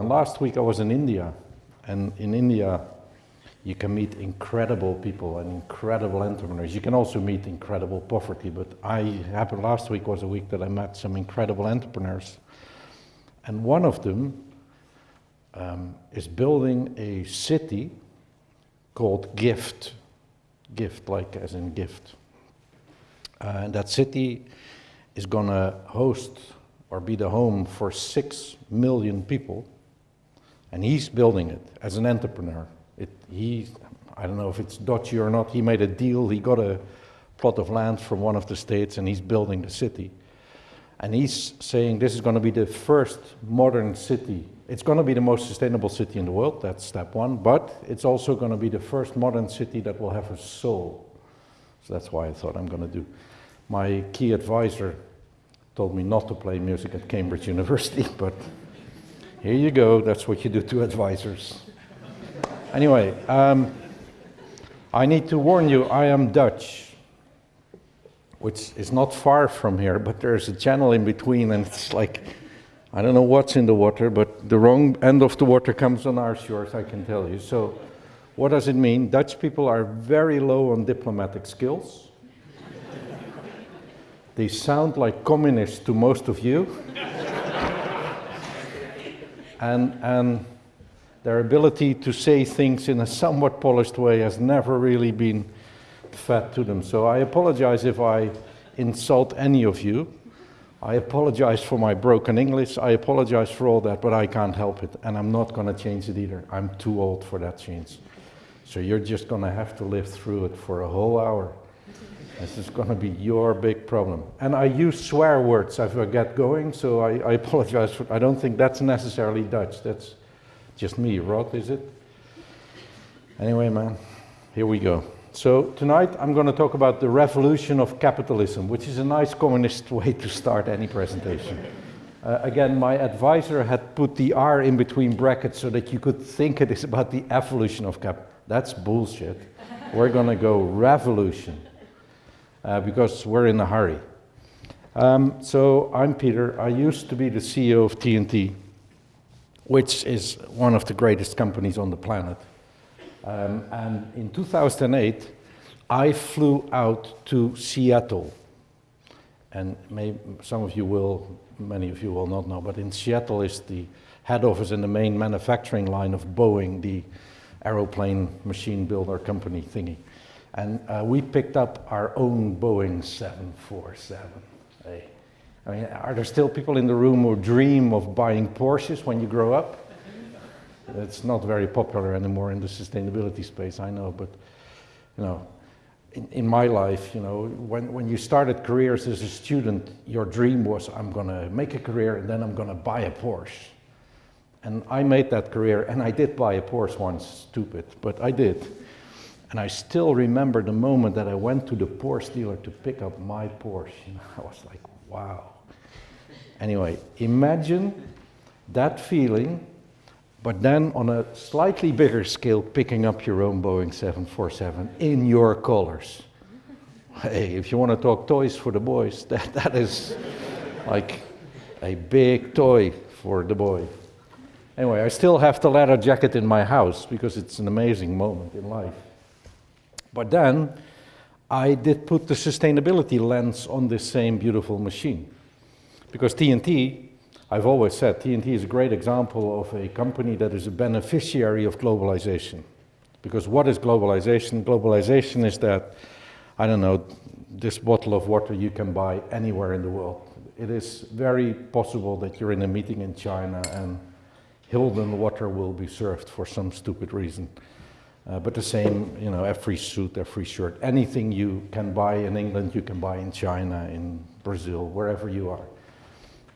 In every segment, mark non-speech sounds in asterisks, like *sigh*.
Last week I was in India, and in India you can meet incredible people and incredible entrepreneurs. You can also meet incredible poverty, but I happened last week was a week that I met some incredible entrepreneurs. And one of them um, is building a city called Gift. Gift, like as in gift. Uh, and that city is going to host or be the home for six million people. And he's building it as an entrepreneur. It, he, I don't know if it's dodgy or not, he made a deal, he got a plot of land from one of the states and he's building the city. And he's saying this is going to be the first modern city. It's going to be the most sustainable city in the world, that's step one, but it's also going to be the first modern city that will have a soul. So that's why I thought I'm going to do. My key advisor told me not to play music at Cambridge *laughs* University, but here you go, that's what you do to advisors. Anyway, um, I need to warn you, I am Dutch, which is not far from here, but there's a channel in between and it's like, I don't know what's in the water, but the wrong end of the water comes on our shores, I can tell you. So what does it mean? Dutch people are very low on diplomatic skills. They sound like communists to most of you. And, and their ability to say things in a somewhat polished way has never really been fed to them. So I apologize if I insult any of you. I apologize for my broken English. I apologize for all that, but I can't help it. And I'm not going to change it either. I'm too old for that change. So you're just going to have to live through it for a whole hour. This is going to be your big problem. And I use swear words as I get going, so I, I apologize. For, I don't think that's necessarily Dutch. That's just me. Rod, is it? Anyway, man, here we go. So tonight I'm going to talk about the revolution of capitalism, which is a nice communist *laughs* way to start any presentation. Uh, again, my advisor had put the R in between brackets so that you could think it is about the evolution of cap. That's bullshit. We're going to go revolution uh, because we're in a hurry. Um, so I'm Peter. I used to be the CEO of TNT, which is one of the greatest companies on the planet. Um, and in 2008, I flew out to Seattle. And may, some of you will, many of you will not know, but in Seattle is the head office and the main manufacturing line of Boeing, the aeroplane machine builder company thingy. And uh, we picked up our own Boeing 747. Hey. I mean, are there still people in the room who dream of buying Porsches when you grow up? It's not very popular anymore in the sustainability space, I know, but you know, in, in my life, you know, when, when you started careers as a student, your dream was, I'm gonna make a career and then I'm gonna buy a Porsche. And I made that career and I did buy a Porsche once, stupid, but I did. And I still remember the moment that I went to the Porsche dealer to pick up my Porsche. You *laughs* know, I was like, wow. Anyway, imagine that feeling, but then on a slightly bigger scale, picking up your own Boeing 747 in your colors. Hey, if you want to talk toys for the boys, *laughs* that, that is like a big toy for the boy. Anyway, I still have the leather jacket in my house because it's an amazing moment in life. But then I did put the sustainability lens on this same beautiful machine. Because TNT, I've always said, TNT is a great example of a company that is a beneficiary of globalization. Because what is globalization? Globalization is that, I don't know, this bottle of water you can buy anywhere in the world. It is very possible that you're in a meeting in China and Hilden water will be served for some stupid reason. Uh, but the same, you know, every suit, every shirt, anything you can buy in England, you can buy in China, in Brazil, wherever you are.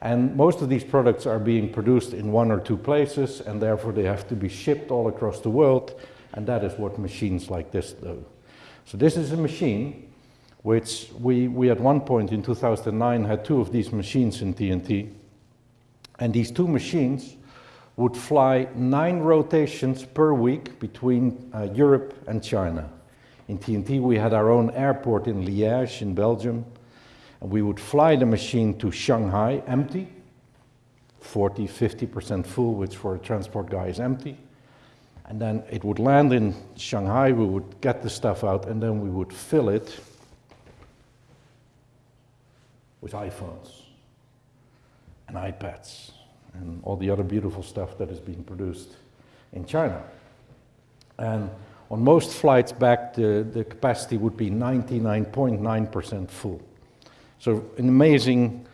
And most of these products are being produced in one or two places, and therefore they have to be shipped all across the world, and that is what machines like this do. So this is a machine which we, we at one point in 2009 had two of these machines in TNT, and these two machines would fly nine rotations per week between uh, Europe and China. In TNT, we had our own airport in Liège in Belgium. And we would fly the machine to Shanghai empty, 40, 50% full, which for a transport guy is empty. And then it would land in Shanghai, we would get the stuff out, and then we would fill it with iPhones and iPads and all the other beautiful stuff that is being produced in China. And on most flights back, the, the capacity would be 99.9% full. So an amazing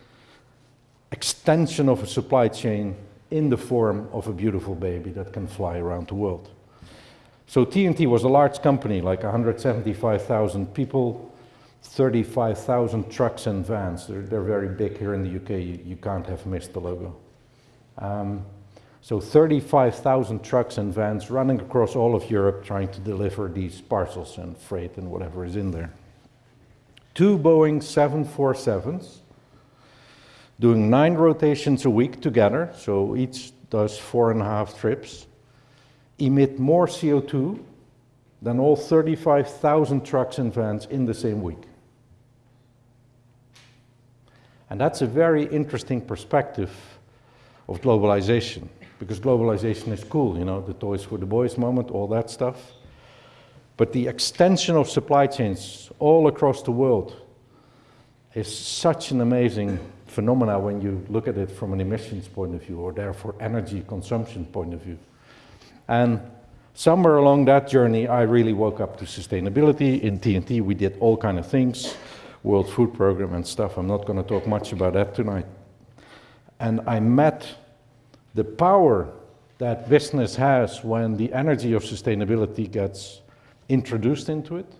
extension of a supply chain in the form of a beautiful baby that can fly around the world. So TNT was a large company, like 175,000 people, 35,000 trucks and vans. They're, they're, very big here in the UK. You, you can't have missed the logo. Um, so 35,000 trucks and vans running across all of Europe trying to deliver these parcels and freight and whatever is in there. Two Boeing 747s doing nine rotations a week together, so each does four and a half trips, emit more CO2 than all 35,000 trucks and vans in the same week. And that's a very interesting perspective of globalization, because globalization is cool, you know, the toys for the boys moment, all that stuff. But the extension of supply chains all across the world is such an amazing phenomena when you look at it from an emissions point of view or therefore energy consumption point of view. And somewhere along that journey, I really woke up to sustainability. In TNT, we did all kind of things, World Food Program and stuff. I'm not going to talk much about that tonight. And I met the power that business has when the energy of sustainability gets introduced into it.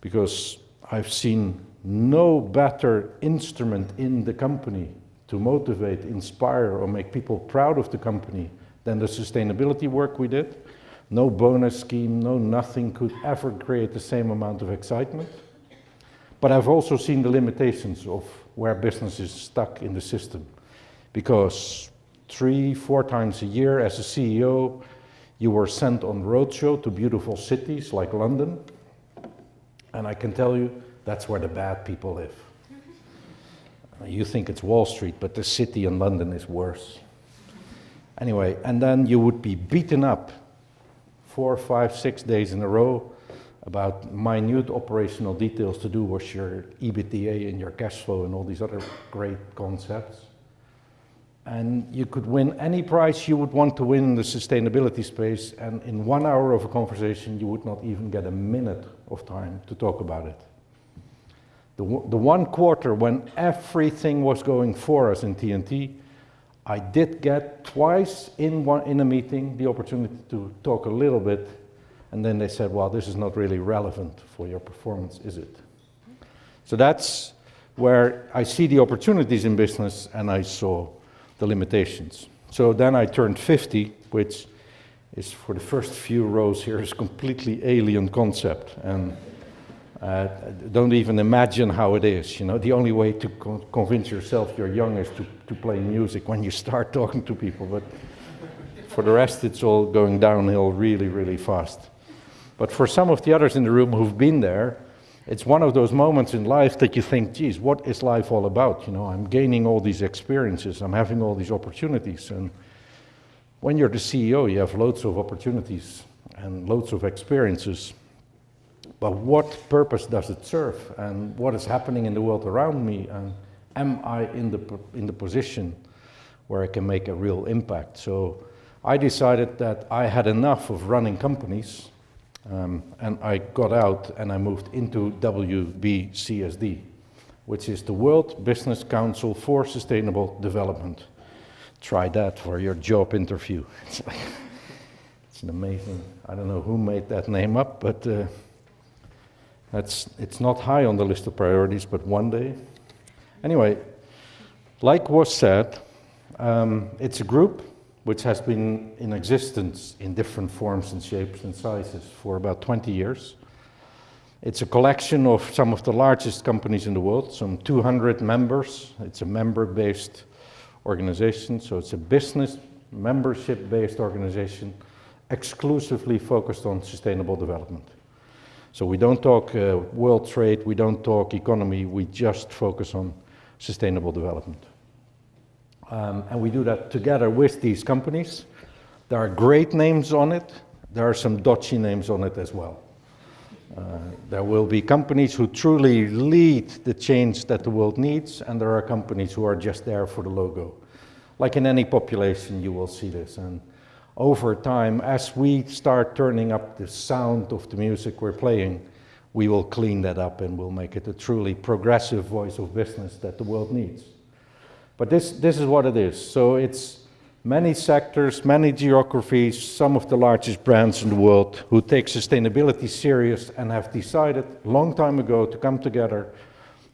Because I've seen no better instrument in the company to motivate, inspire, or make people proud of the company than the sustainability work we did. No bonus scheme, no nothing could ever create the same amount of excitement. But I've also seen the limitations of where business is stuck in the system. Because three, four times a year as a CEO, you were sent on roadshow to beautiful cities like London. And I can tell you, that's where the bad people live. *laughs* You think it's Wall Street, but the city in London is worse. Anyway, and then you would be beaten up four, five, six days in a row about minute operational details to do with your EBITDA and your cash flow and all these other great concepts. And you could win any prize you would want to win in the sustainability space, and in one hour of a conversation, you would not even get a minute of time to talk about it. The, the one quarter when everything was going for us in TNT, I did get twice in, one, in a meeting the opportunity to talk a little bit, and then they said, well, this is not really relevant for your performance, is it? So that's where I see the opportunities in business and I saw the limitations. So then I turned 50, which is for the first few rows here is completely alien concept. And uh, don't even imagine how it is. You know, the only way to co convince yourself you're young is to, to play music when you start *laughs* talking to people. But for the rest, it's all going downhill really, really fast. But for some of the others in the room who've been there, it's one of those moments in life that you think, geez, what is life all about? You know, I'm gaining all these experiences, I'm having all these opportunities. And when you're the CEO, you have loads of opportunities and loads of experiences. But what purpose does it serve? And what is happening in the world around me? And am I in the, in the position where I can make a real impact? So I decided that I had enough of running companies um, and I got out and I moved into WBCSD, which is the World Business Council for Sustainable Development. Try that for your job interview. *laughs* It's, like, it's an amazing, I don't know who made that name up, but uh, that's, it's not high on the list of priorities, but one day. Anyway, like was said, um, it's a group which has been in existence in different forms and shapes and sizes for about 20 years. It's a collection of some of the largest companies in the world, some 200 members. It's a member-based organization, so it's a business membership-based organization exclusively focused on sustainable development. So we don't talk uh, world trade, we don't talk economy, we just focus on sustainable development. Um, and we do that together with these companies. There are great names on it. There are some dodgy names on it as well. Uh, there will be companies who truly lead the change that the world needs, and there are companies who are just there for the logo. Like in any population, you will see this. And over time, as we start turning up the sound of the music we're playing, we will clean that up and we'll make it a truly progressive voice of business that the world needs. But this, this is what it is. So it's many sectors, many geographies, some of the largest brands in the world who take sustainability serious and have decided a long time ago to come together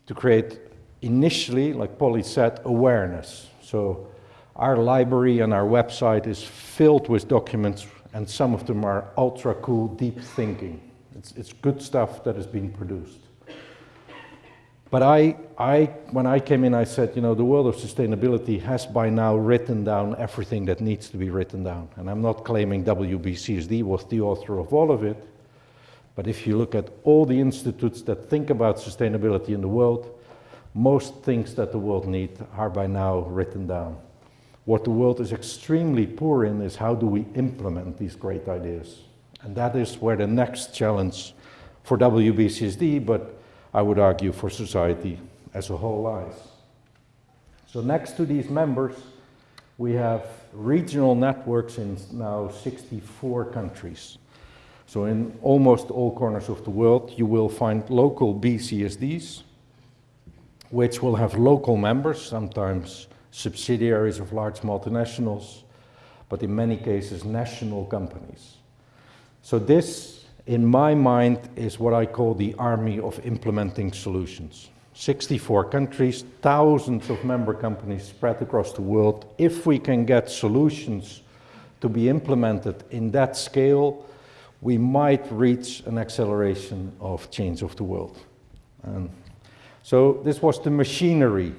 to create initially, like Polly said, awareness. So our library and our website is filled with documents and some of them are ultra cool, deep thinking. It's, it's good stuff that has been produced. But I, I, when I came in, I said, you know, the world of sustainability has by now written down everything that needs to be written down. And I'm not claiming WBCSD was the author of all of it. But if you look at all the institutes that think about sustainability in the world, most things that the world needs are by now written down. What the world is extremely poor in is how do we implement these great ideas. And that is where the next challenge for WBCSD, but I would argue for society as a whole lies. So next to these members, we have regional networks in now 64 countries. So in almost all corners of the world, you will find local BCSDs, which will have local members, sometimes subsidiaries of large multinationals, but in many cases national companies. So this, in my mind, is what I call the army of implementing solutions. 64 countries, thousands of member companies spread across the world. If we can get solutions to be implemented in that scale, we might reach an acceleration of change of the world. And so this was the machinery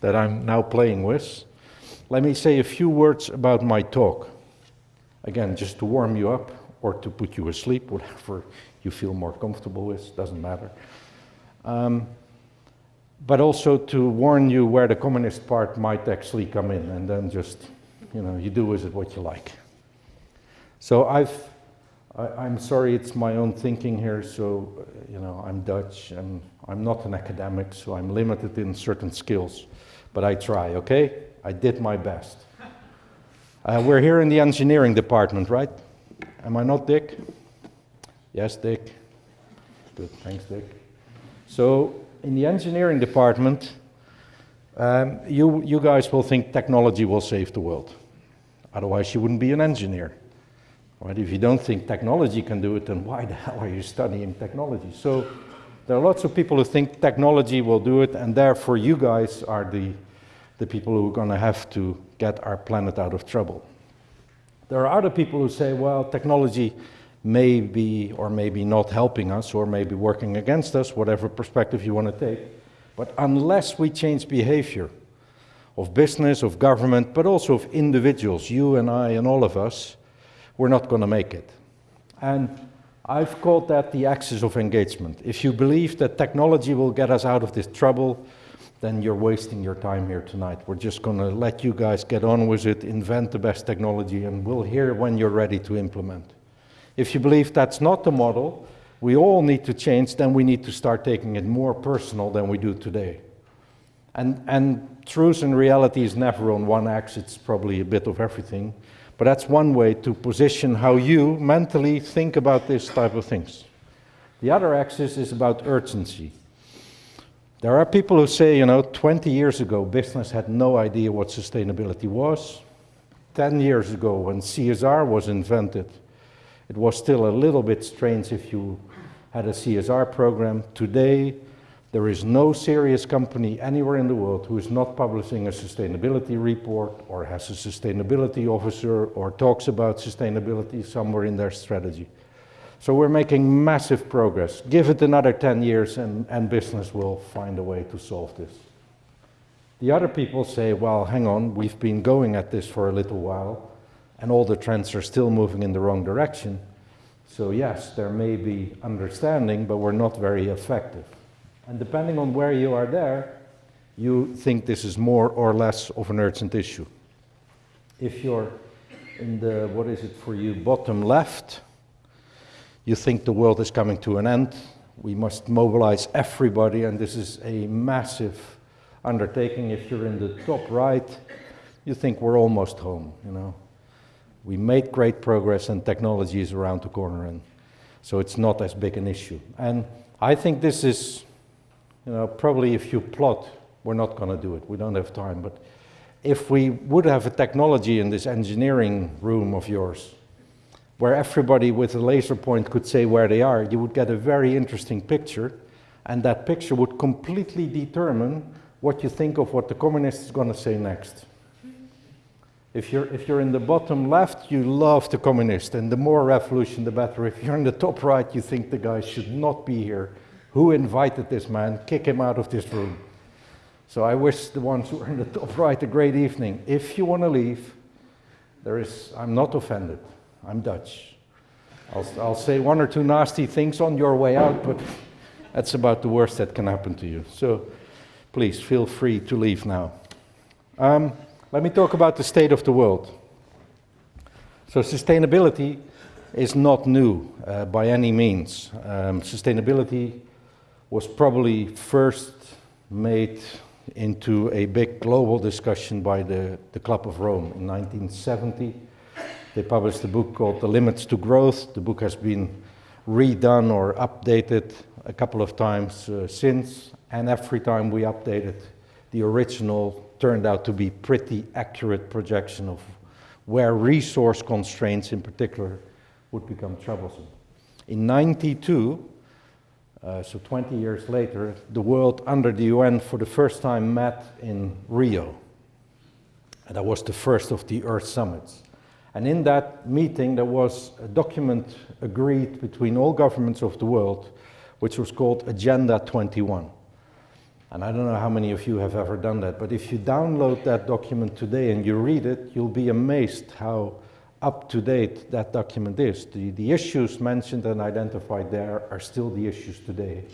that I'm now playing with. Let me say a few words about my talk. Again, just to warm you up or to put you asleep, whatever you feel more comfortable with, doesn't matter. Um, but also to warn you where the communist part might actually come in and then just, you know, you do with it what you like. So I've, I, am sorry it's my own thinking here, so, you know, I'm Dutch and I'm not an academic, so I'm limited in certain skills but I try, okay? I did my best. Uh, we're here in the engineering department, right? Am I not Dick? Yes, Dick. Good, thanks, Dick. So, in the engineering department, um, you, you guys will think technology will save the world. Otherwise, you wouldn't be an engineer. Right? If you don't think technology can do it, then why the hell are you studying technology? So, there are lots of people who think technology will do it, and therefore, you guys are the the people who are going to have to get our planet out of trouble. There are other people who say, well, technology may be or maybe not helping us or maybe working against us, whatever perspective you want to take. But unless we change behavior of business, of government, but also of individuals, you and I and all of us, we're not going to make it. And I've called that the axis of engagement. If you believe that technology will get us out of this trouble, then you're wasting your time here tonight. We're just going to let you guys get on with it, invent the best technology, and we'll hear when you're ready to implement. If you believe that's not the model, we all need to change, then we need to start taking it more personal than we do today. And, and truth and reality is never on one axis, it's probably a bit of everything. But that's one way to position how you mentally think about this type of things. The other axis is about urgency. There are people who say, you know, 20 years ago, business had no idea what sustainability was. 10 years ago, when CSR was invented, it was still a little bit strange if you had a CSR program. Today, there is no serious company anywhere in the world who is not publishing a sustainability report or has a sustainability officer or talks about sustainability somewhere in their strategy. So we're making massive progress. Give it another 10 years and, and business will find a way to solve this. The other people say, well, hang on, we've been going at this for a little while and all the trends are still moving in the wrong direction. So yes, there may be understanding, but we're not very effective. And depending on where you are there, you think this is more or less of an urgent issue. If you're in the, what is it for you, bottom left, you think the world is coming to an end. We must mobilize everybody, and this is a massive undertaking. If you're in the top right, you think we're almost home, you know. We made great progress and technology is around the corner, and so it's not as big an issue. And I think this is, you know, probably if you plot, we're not going to do it. We don't have time, but if we would have a technology in this engineering room of yours, where everybody with a laser point could say where they are, you would get a very interesting picture, and that picture would completely determine what you think of what the communist is going to say next. If you're, if you're in the bottom left, you love the communist, and the more revolution, the better. If you're in the top right, you think the guy should not be here. Who invited this man? Kick him out of this room. So I wish the ones who are in the top right a great evening. If you want to leave, there is, I'm not offended. I'm Dutch. I'll, I'll say one or two nasty things on your way out, but that's about the worst that can happen to you. So please feel free to leave now. Um, let me talk about the state of the world. So, sustainability is not new uh, by any means. Um, sustainability was probably first made into a big global discussion by the, the Club of Rome in 1970. They published a book called The Limits to Growth. The book has been redone or updated a couple of times uh, since, and every time we updated, the original turned out to be pretty accurate projection of where resource constraints in particular would become troublesome. In 92, uh, so 20 years later, the world under the UN for the first time met in Rio. And that was the first of the Earth summits. And in that meeting, there was a document agreed between all governments of the world, which was called Agenda 21. And I don't know how many of you have ever done that, but if you download that document today and you read it, you'll be amazed how up to date that document is. The, the issues mentioned and identified there are still the issues today.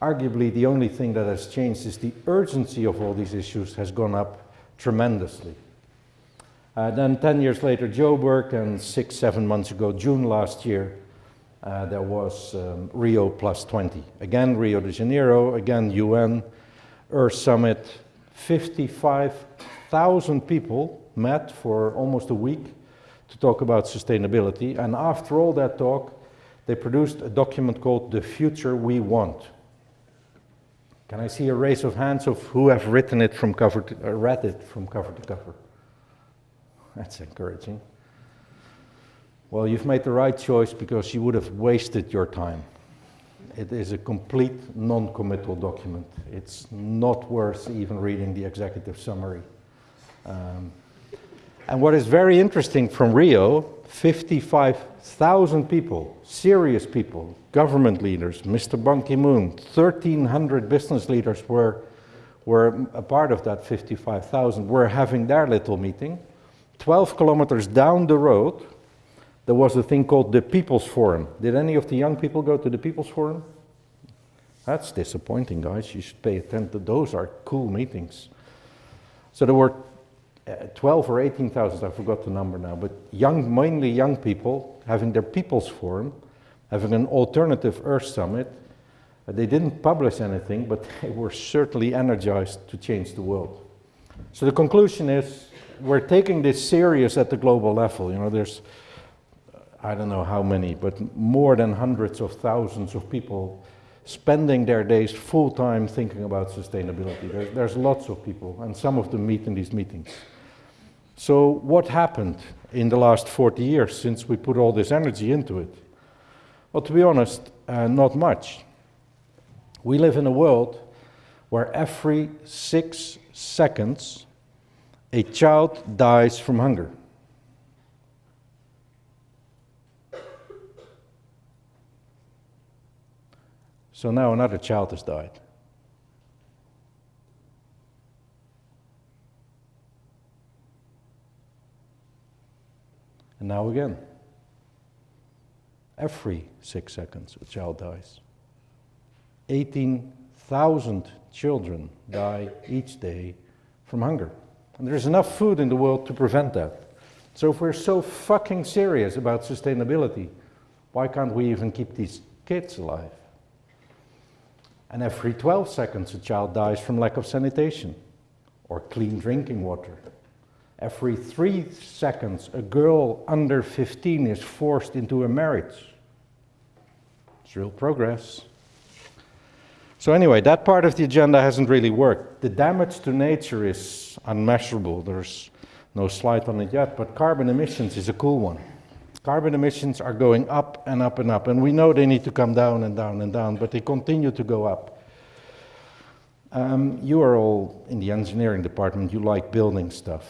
Arguably, the only thing that has changed is the urgency of all these issues has gone up tremendously. Uh, then 10 years later, Joburg, and six, seven months ago, June last year, uh, there was um, Rio plus 20. Again, Rio de Janeiro, again, UN, Earth Summit. 55,000 people met for almost a week to talk about sustainability. And after all that talk, they produced a document called The Future We Want. Can I see a raise of hands of who have written it from cover to, uh, read it from cover to cover? That's encouraging. Well, you've made the right choice because you would have wasted your time. It is a complete non-committal document. It's not worth even reading the executive summary. Um, and what is very interesting from Rio, 55,000 people, serious people, government leaders, Mr. Ban Ki-moon, 1,300 business leaders were, were a part of that 55,000, were having their little meeting. 12 kilometers down the road, there was a thing called the People's Forum. Did any of the young people go to the People's Forum? That's disappointing, guys. You should pay attention. Those are cool meetings. So there were uh, 12 or 18,000, I forgot the number now, but young, mainly young people having their People's Forum, having an alternative Earth Summit. Uh, they didn't publish anything, but *laughs* they were certainly energized to change the world. So the conclusion is we're taking this serious at the global level. You know, there's, I don't know how many, but more than hundreds of thousands of people spending their days full time thinking about sustainability. There's, there's lots of people, and some of them meet in these meetings. So, what happened in the last 40 years since we put all this energy into it? Well, to be honest, uh, not much. We live in a world where every six seconds a child dies from hunger. So now another child has died. And now again. Every six seconds, a child dies. 18,000 children die each day from hunger. And there's enough food in the world to prevent that. So if we're so fucking serious about sustainability, why can't we even keep these kids alive? And every 12 seconds a child dies from lack of sanitation or clean drinking water. Every three seconds a girl under 15 is forced into a marriage. It's real progress. So anyway, that part of the agenda hasn't really worked. The damage to nature is unmeasurable. There's no slide on it yet, but carbon emissions is a cool one. Carbon emissions are going up and up and up, and we know they need to come down and down and down, but they continue to go up. Um, you are all in the engineering department, you like building stuff.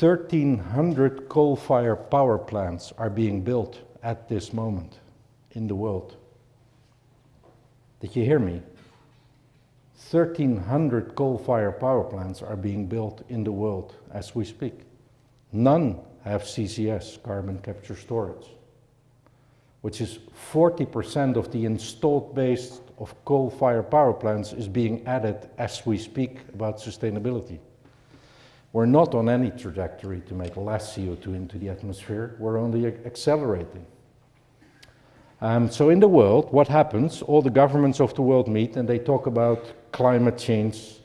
1,300 coal-fired power plants are being built at this moment in the world. Did you hear me? 1,300 coal-fired power plants are being built in the world as we speak. None have CCS, carbon capture storage, which is 40% of the installed base of coal-fired power plants is being added as we speak about sustainability. We're not on any trajectory to make less CO2 into the atmosphere, we're only accelerating. Um, so in the world, what happens? All the governments of the world meet and they talk about climate change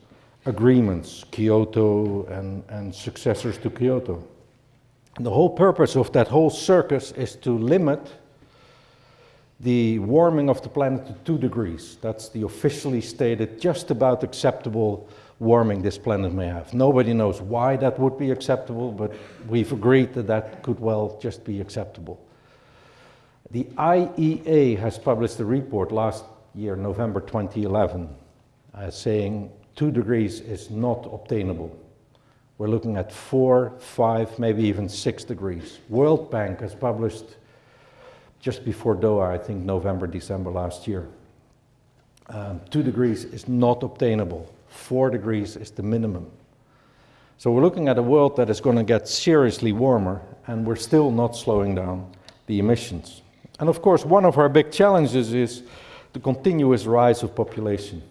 agreements, Kyoto and, and successors to Kyoto. And the whole purpose of that whole circus is to limit the warming of the planet to two degrees. That's the officially stated just about acceptable warming this planet may have. Nobody knows why that would be acceptable, but we've agreed that that could well just be acceptable. The IEA has published a report last year, November 2011, uh, saying two degrees is not obtainable. We're looking at four, five, maybe even six degrees. World Bank has published just before Doha, I think November, December last year. Um, two degrees is not obtainable. Four degrees is the minimum. So we're looking at a world that is going to get seriously warmer, and we're still not slowing down the emissions. And of course, one of our big challenges is the continuous rise of population.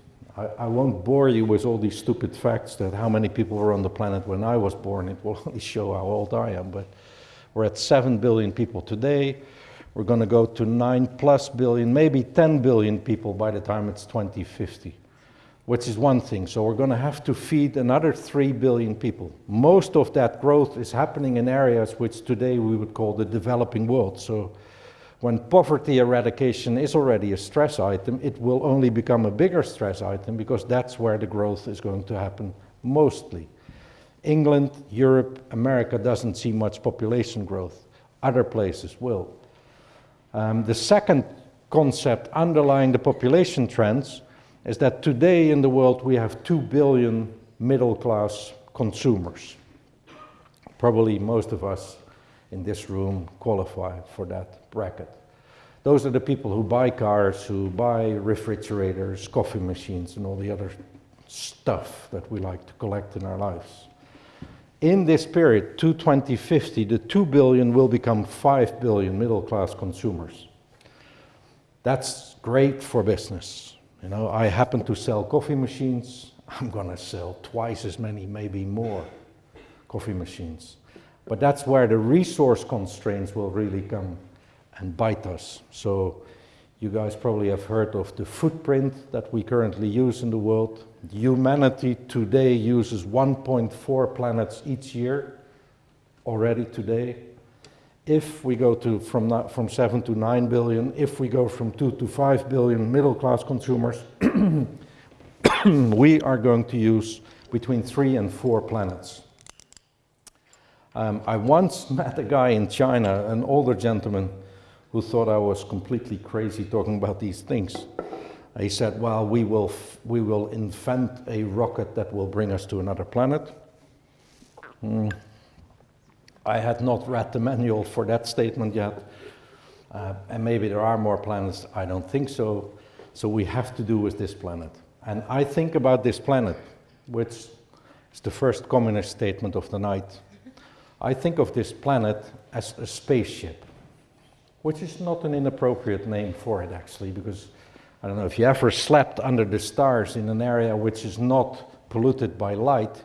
I, won't bore you with all these stupid facts that how many people were on the planet when I was born. It will *laughs* only show how old I am. But we're at 7 billion people today. We're going to go to 9 plus billion, maybe 10 billion people by the time it's 2050, which is one thing. So we're going to have to feed another 3 billion people. Most of that growth is happening in areas which today we would call the developing world. So when poverty eradication is already a stress item, it will only become a bigger stress item because that's where the growth is going to happen mostly. England, Europe, America doesn't see much population growth. Other places will. Um, the second concept underlying the population trends is that today in the world we have 2 billion middle class consumers. Probably most of us in this room qualify for that bracket. Those are the people who buy cars, who buy refrigerators, coffee machines, and all the other stuff that we like to collect in our lives. In this period, to 2050, the 2 billion will become 5 billion middle class consumers. That's great for business. You know, I happen to sell coffee machines. I'm going to sell twice as many, maybe more coffee machines. But that's where the resource constraints will really come and bite us. So you guys probably have heard of the footprint that we currently use in the world. Humanity today uses 1.4 planets each year, already today. If we go to from, from 7 to 9 billion, if we go from 2 to 5 billion middle class consumers, *coughs* we are going to use between 3 and 4 planets. Um, I once *laughs* met a guy in China, an older gentleman, who thought I was completely crazy talking about these things. He said, well, we will, we will invent a rocket that will bring us to another planet. Mm. I had not read the manual for that statement yet. Uh, and maybe there are more planets, I don't think so. So we have to do with this planet. And I think about this planet, which is the first communist statement of the night. I think of this planet as a spaceship, which is not an inappropriate name for it actually, because I don't know if you ever slept under the stars in an area which is not polluted by light,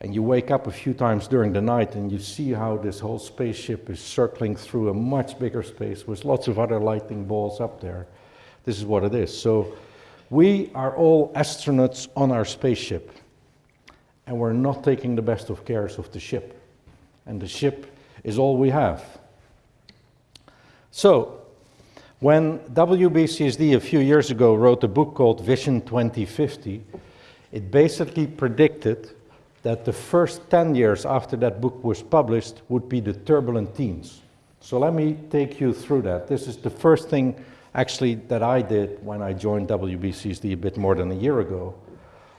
and you wake up a few times during the night and you see how this whole spaceship is circling through a much bigger space with lots of other lightning balls up there. This is what it is. So we are all astronauts on our spaceship, and we're not taking the best of cares of the ship. And the ship is all we have. So, when WBCSD a few years ago wrote a book called Vision 2050, it basically predicted that the first 10 years after that book was published would be the turbulent teens. So let me take you through that. This is the first thing actually that I did when I joined WBCSD a bit more than a year ago.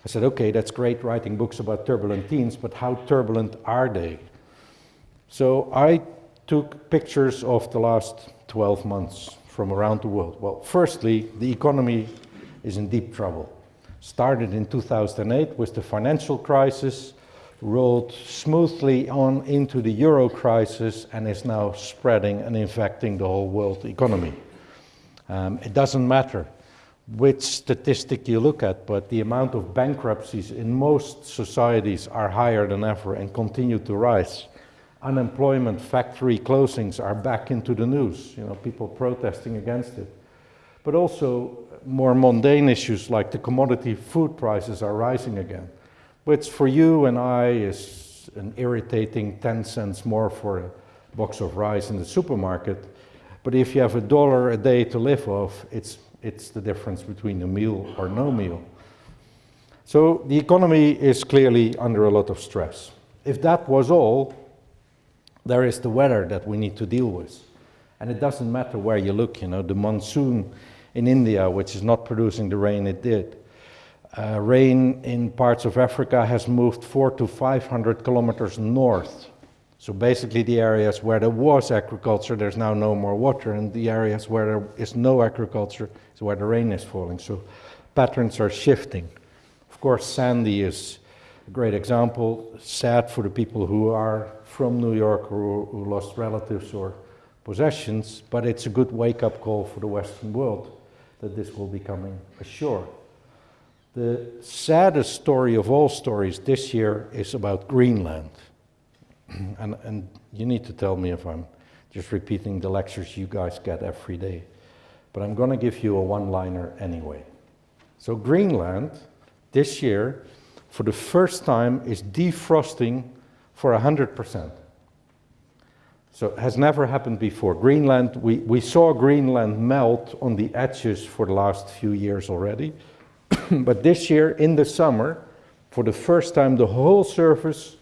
I said, okay, that's great writing books about turbulent teens, but how turbulent are they? So I took pictures of the last 12 months from around the world. Well, firstly, the economy is in deep trouble. Started in 2008 with the financial crisis, rolled smoothly on into the euro crisis, and is now spreading and infecting the whole world economy. Um, it doesn't matter which statistic you look at, but the amount of bankruptcies in most societies are higher than ever and continue to rise. Unemployment, factory closings are back into the news, you know, people protesting against it. But also more mundane issues like the commodity food prices are rising again, which for you and I is an irritating 10 cents more for a box of rice in the supermarket. But if you have a dollar a day to live off, it's, it's the difference between a meal or no meal. So the economy is clearly under a lot of stress. If that was all, there is the weather that we need to deal with. And it doesn't matter where you look, you know, the monsoon in India, which is not producing the rain it did. Uh, rain in parts of Africa has moved four to 500 kilometers north so basically the areas where there was agriculture, there's now no more water, and the areas where there is no agriculture is where the rain is falling. So patterns are shifting. Of course, Sandy is a great example, sad for the people who are from New York or who lost relatives or possessions, but it's a good wake-up call for the Western world that this will be coming ashore. The saddest story of all stories this year is about Greenland. *clears throat* and, and you need to tell me if I'm just repeating the lectures you guys get every day. But I'm going to give you a one-liner anyway. So Greenland, this year, for the first time, is defrosting for 100%. So it has never happened before. Greenland, we, we saw Greenland melt on the edges for the last few years already. *coughs* but this year, in the summer, for the first time, the whole surface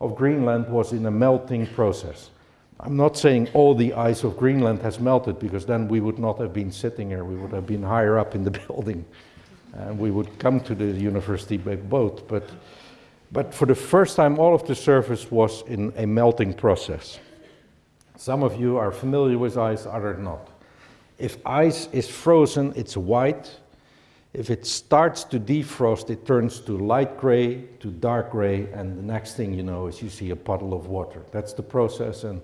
of Greenland was in a melting process. I'm not saying all the ice of Greenland has melted because then we would not have been sitting here, we would have been higher up in the *laughs* building and we would come to the university by boat. But, but for the first time, all of the surface was in a melting process. Some of you are familiar with ice, others not. If ice is frozen, it's white, if it starts to defrost, it turns to light gray, to dark gray, and the next thing you know is you see a puddle of water. That's the process, and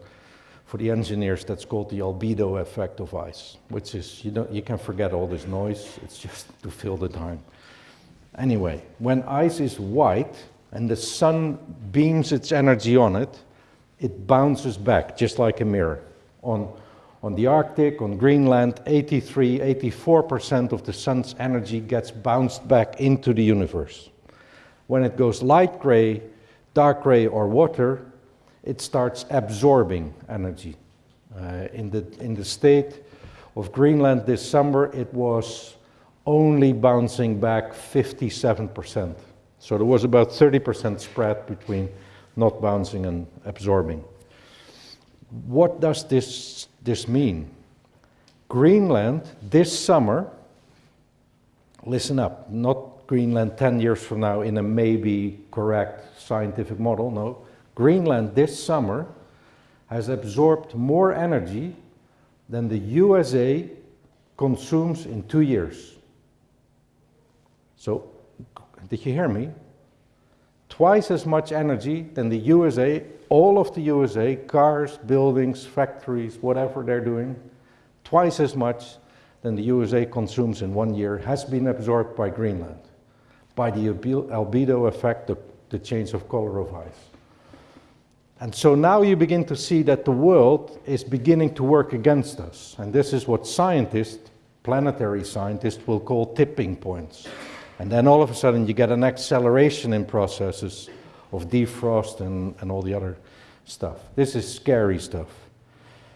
for the engineers, that's called the albedo effect of ice, which is, you, don't, you can forget all this noise, it's just *laughs* to fill the time. Anyway, when ice is white and the sun beams its energy on it, it bounces back just like a mirror on on the Arctic, on Greenland, 83, 84% of the sun's energy gets bounced back into the universe. When it goes light gray, dark gray, or water, it starts absorbing energy. Uh, in, the, in the state of Greenland this summer, it was only bouncing back 57%. So there was about 30% spread between not bouncing and absorbing. What does this this mean? Greenland this summer, listen up, not Greenland 10 years from now in a maybe correct scientific model, no. Greenland this summer has absorbed more energy than the USA consumes in two years. So, did you hear me? Twice as much energy than the USA all of the USA, cars, buildings, factories, whatever they're doing, twice as much than the USA consumes in one year has been absorbed by Greenland, by the albedo effect, the, the change of color of ice. And so now you begin to see that the world is beginning to work against us. And this is what scientists, planetary scientists, will call tipping points. And then all of a sudden you get an acceleration in processes of defrost and, and all the other stuff. This is scary stuff.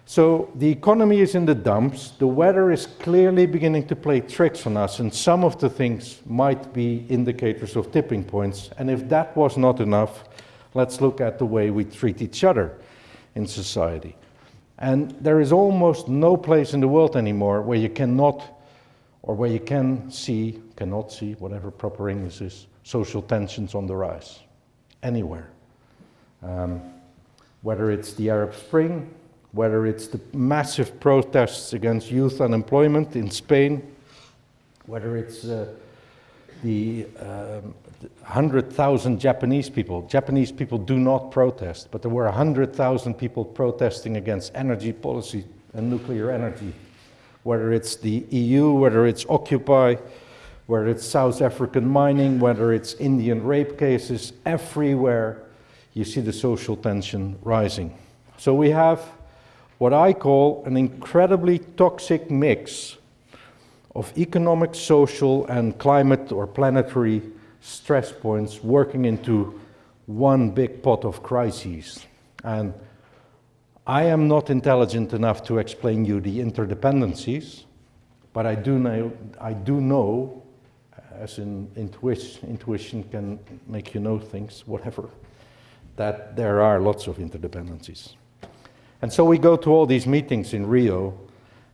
So the economy is in the dumps. The weather is clearly beginning to play tricks on us, and some of the things might be indicators of tipping points. And if that was not enough, let's look at the way we treat each other in society. And there is almost no place in the world anymore where you cannot, or where you can see, cannot see, whatever proper English is, social tensions on the rise. Anywhere. Um, whether it's the Arab Spring, whether it's the massive protests against youth unemployment in Spain, whether it's uh, the um, 100,000 Japanese people. Japanese people do not protest, but there were 100,000 people protesting against energy policy and nuclear energy. Whether it's the EU, whether it's Occupy, whether it's South African mining, whether it's Indian rape cases, everywhere you see the social tension rising. So we have what I call an incredibly toxic mix of economic, social, and climate or planetary stress points working into one big pot of crises. And I am not intelligent enough to explain you the interdependencies, but I do know, I do know as in intuition, intuition can make you know things, whatever, that there are lots of interdependencies. And so we go to all these meetings in Rio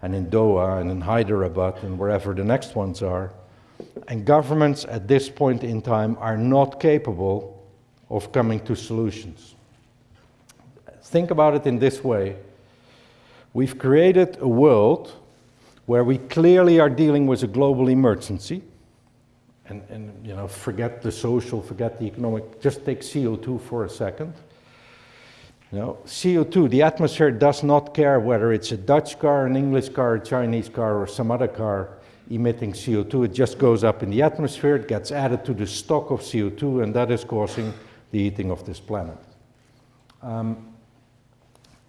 and in Doha and in Hyderabad and wherever the next ones are, and governments at this point in time are not capable of coming to solutions. Think about it in this way. We've created a world where we clearly are dealing with a global emergency. And, and you know, forget the social, forget the economic, just take CO2 for a second. You know, CO2, the atmosphere does not care whether it's a Dutch car, an English car, a Chinese car, or some other car emitting CO2. It just goes up in the atmosphere, it gets added to the stock of CO2, and that is causing the heating of this planet. Um,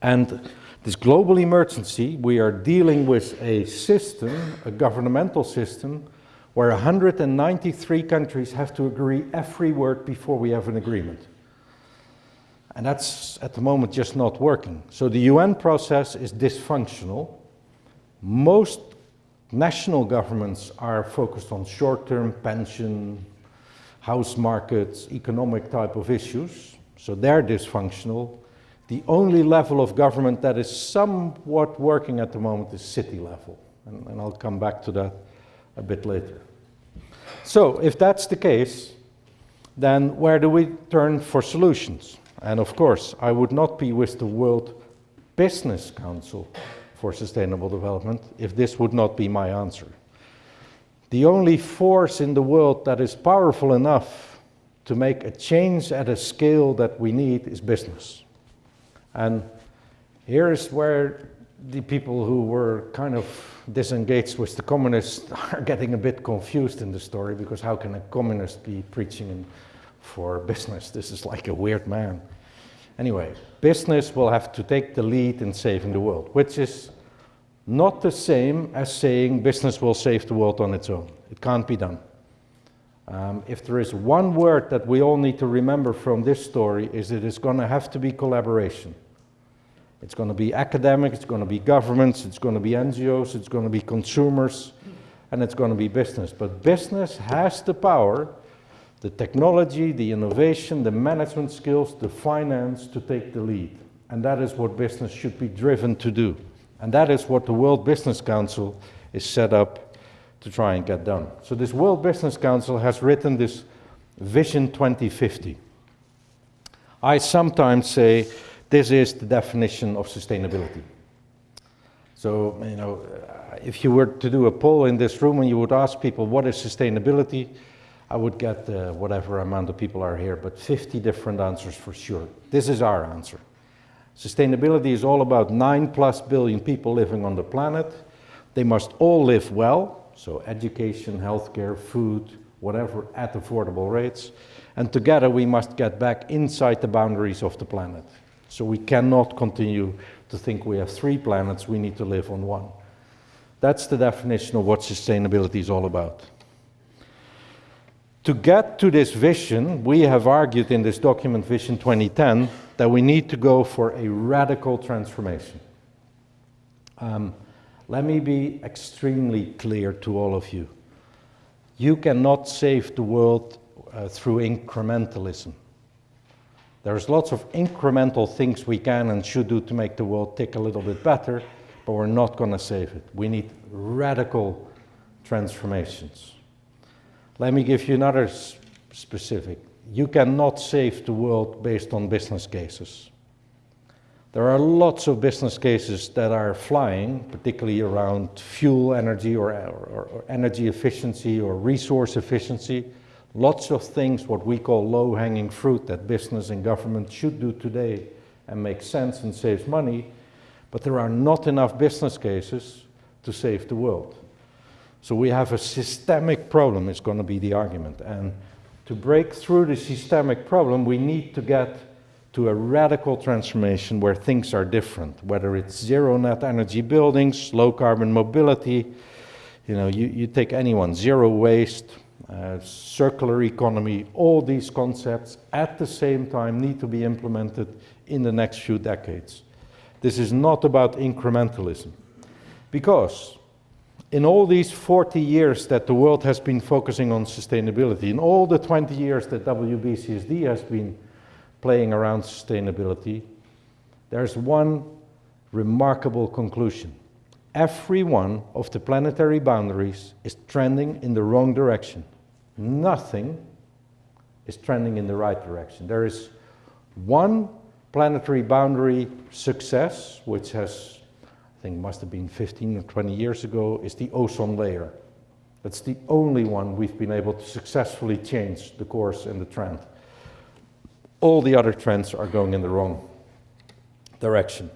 and this global emergency, we are dealing with a system, a governmental system, where 193 countries have to agree every word before we have an agreement. And that's at the moment just not working. So the UN process is dysfunctional. Most national governments are focused on short-term pension, house markets, economic type of issues, so they're dysfunctional. The only level of government that is somewhat working at the moment is city level, and, and I'll come back to that a bit later. So if that's the case, then where do we turn for solutions? And of course, I would not be with the World Business Council for sustainable development if this would not be my answer. The only force in the world that is powerful enough to make a change at a scale that we need is business. And here is where the people who were kind of disengaged with the communists *laughs* are getting a bit confused in the story because how can a communist be preaching for business? This is like a weird man. Anyway, business will have to take the lead in saving the world, which is not the same as saying business will save the world on its own. It can't be done. Um, if there is one word that we all need to remember from this story is that it's going to have to be collaboration. It's going to be academic, it's going to be governments, it's going to be NGOs, it's going to be consumers, and it's going to be business. But business has the power the technology, the innovation, the management skills, the finance to take the lead. And that is what business should be driven to do. And that is what the World Business Council is set up to try and get done. So this World Business Council has written this Vision 2050. I sometimes say this is the definition of sustainability. So, you know, if you were to do a poll in this room and you would ask people what is sustainability, I would get uh, whatever amount of people are here, but 50 different answers for sure. This is our answer. Sustainability is all about 9 plus billion people living on the planet. They must all live well, so education, healthcare, food, whatever, at affordable rates. And together we must get back inside the boundaries of the planet. So we cannot continue to think we have three planets, we need to live on one. That's the definition of what sustainability is all about. To get to this vision, we have argued in this document, Vision 2010, that we need to go for a radical transformation. Um, let me be extremely clear to all of you. You cannot save the world uh, through incrementalism. There's lots of incremental things we can and should do to make the world tick a little bit better, but we're not going to save it. We need radical transformations. Let me give you another specific. You cannot save the world based on business cases. There are lots of business cases that are flying, particularly around fuel energy or, or, or energy efficiency or resource efficiency. Lots of things, what we call low-hanging fruit, that business and government should do today and make sense and saves money, but there are not enough business cases to save the world. So we have a systemic problem, is going to be the argument. And to break through the systemic problem, we need to get to a radical transformation where things are different, whether it's zero net energy buildings, low carbon mobility, you know, you, you take anyone, zero waste, uh, circular economy, all these concepts at the same time need to be implemented in the next few decades. This is not about incrementalism. Because in all these 40 years that the world has been focusing on sustainability, in all the 20 years that WBCSD has been playing around sustainability, there's one remarkable conclusion. Every one of the planetary boundaries is trending in the wrong direction. Nothing is trending in the right direction. There is one planetary boundary success, which has I think must have been 15 or 20 years ago, is the ozone layer. That's the only one we've been able to successfully change the course and the trend. All the other trends are going in the wrong direction.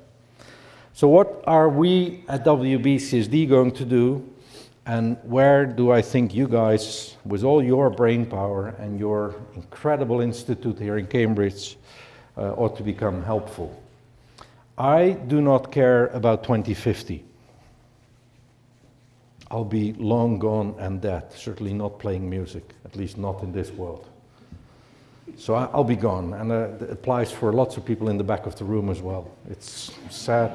So what are we at WBCSD going to do and where do I think you guys, with all your brain power and your incredible institute here in Cambridge, uh, ought to become helpful? I do not care about 2050. I'll be long gone and dead, certainly not playing music, at least not in this world. So I'll be gone, and uh, it applies for lots of people in the back of the room as well. It's sad.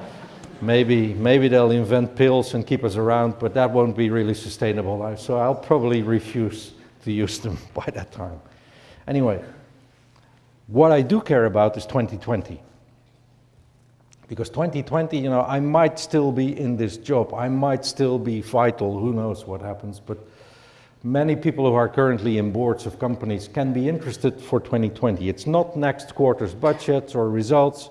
Maybe, maybe they'll invent pills and keep us around, but that won't be really sustainable. So I'll probably refuse to use them *laughs* by that time. Anyway, what I do care about is 2020. Because 2020, you know, I might still be in this job. I might still be vital. Who knows what happens. But many people who are currently in boards of companies can be interested for 2020. It's not next quarter's budgets or results,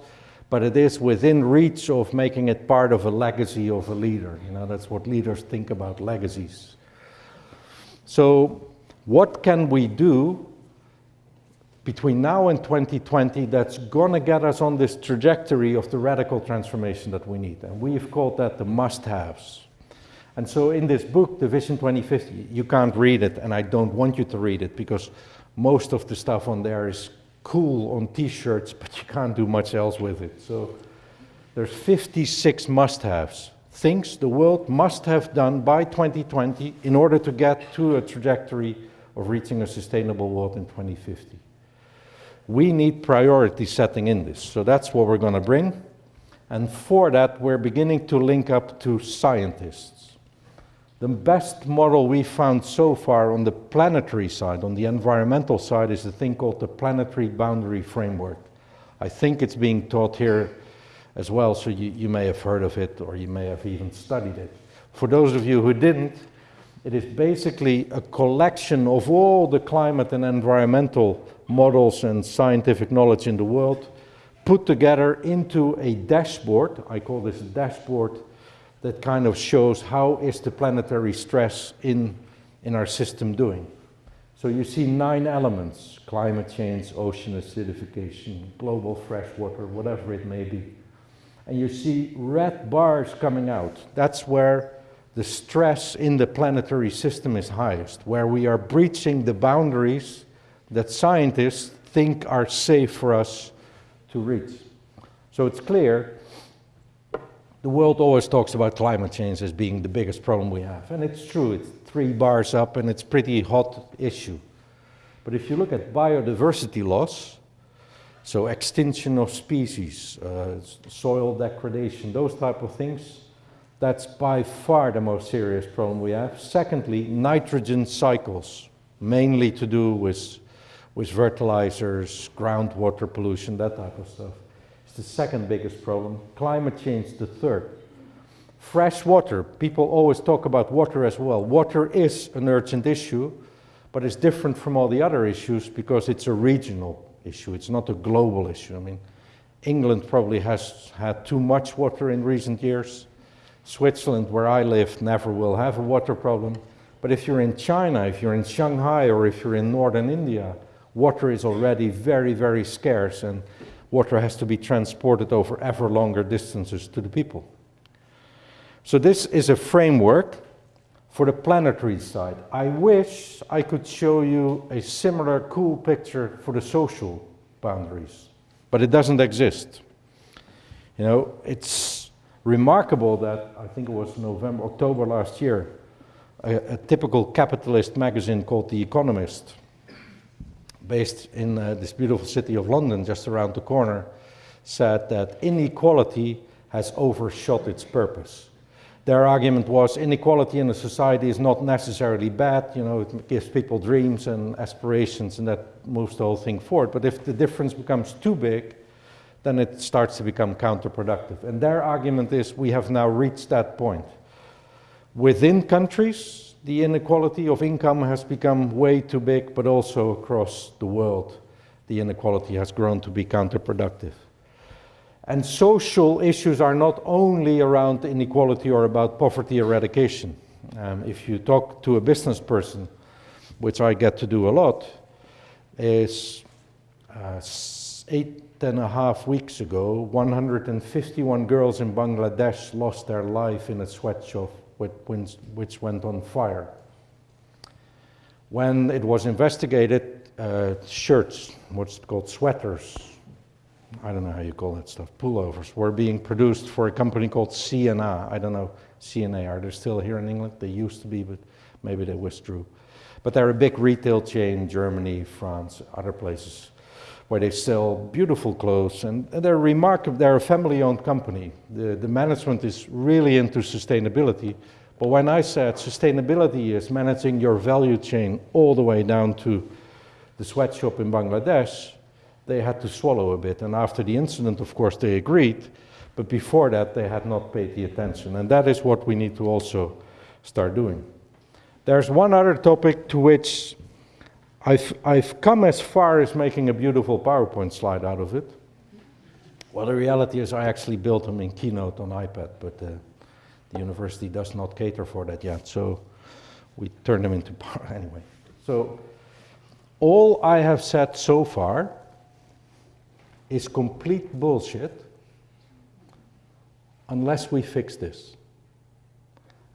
but it is within reach of making it part of a legacy of a leader. You know, that's what leaders think about legacies. So what can we do between now and 2020 that's going to get us on this trajectory of the radical transformation that we need. And we've called that the must-haves. And so in this book, the Vision 2050, you can't read it, and I don't want you to read it, because most of the stuff on there is cool on t-shirts, but you can't do much else with it. So there's 56 must-haves, things the world must have done by 2020 in order to get to a trajectory of reaching a sustainable world in 2050 we need priority setting in this. So that's what we're going to bring. And for that, we're beginning to link up to scientists. The best model we found so far on the planetary side, on the environmental side, is a thing called the Planetary Boundary Framework. I think it's being taught here as well, so you, you may have heard of it or you may have even studied it. For those of you who didn't, it is basically a collection of all the climate and environmental models and scientific knowledge in the world put together into a dashboard. I call this a dashboard that kind of shows how is the planetary stress in, in our system doing. So you see nine elements, climate change, ocean acidification, global freshwater, whatever it may be. And you see red bars coming out. That's where the stress in the planetary system is highest, where we are breaching the boundaries that scientists think are safe for us to reach. So it's clear the world always talks about climate change as being the biggest problem we have. And it's true, it's three bars up and it's pretty hot issue. But if you look at biodiversity loss, so extinction of species, uh, soil degradation, those type of things, that's by far the most serious problem we have. Secondly, nitrogen cycles, mainly to do with, with fertilizers, groundwater pollution, that type of stuff the second biggest problem. Climate change, the third. Fresh water, people always talk about water as well. Water is an urgent issue, but it's different from all the other issues because it's a regional issue. It's not a global issue. I mean, England probably has had too much water in recent years. Switzerland, where I live, never will have a water problem. But if you're in China, if you're in Shanghai, or if you're in northern India, water is already very, very scarce. And water has to be transported over ever longer distances to the people. So this is a framework for the planetary side. I wish I could show you a similar cool picture for the social boundaries, but it doesn't exist. You know, it's remarkable that I think it was November, October last year, a, a typical capitalist magazine called The Economist based in uh, this beautiful city of London, just around the corner, said that inequality has overshot its purpose. Their argument was inequality in a society is not necessarily bad, you know, it gives people dreams and aspirations and that moves the whole thing forward. But if the difference becomes too big, then it starts to become counterproductive. And their argument is we have now reached that point. Within countries, the inequality of income has become way too big, but also across the world, the inequality has grown to be counterproductive. And social issues are not only around inequality or about poverty eradication. Um, if you talk to a business person, which I get to do a lot, is uh, eight and a half weeks ago, 151 girls in Bangladesh lost their life in a sweatshop which went on fire. When it was investigated, uh, shirts, what's called sweaters, I don't know how you call that stuff, pullovers, were being produced for a company called C&A. I don't know, C&A, are they still here in England? They used to be, but maybe they withdrew. But they're a big retail chain, Germany, France, other places where they sell beautiful clothes and they're remarkable. They're a family-owned company. The, the management is really into sustainability. But when I said sustainability is managing your value chain all the way down to the sweatshop in Bangladesh, they had to swallow a bit. And after the incident, of course, they agreed. But before that, they had not paid the attention. And that is what we need to also start doing. There's one other topic to which I've, I've come as far as making a beautiful PowerPoint slide out of it. Well, the reality is I actually built them in Keynote on iPad, but uh, the university does not cater for that yet, so we turn them into *laughs* power anyway. So all I have said so far is complete bullshit unless we fix this.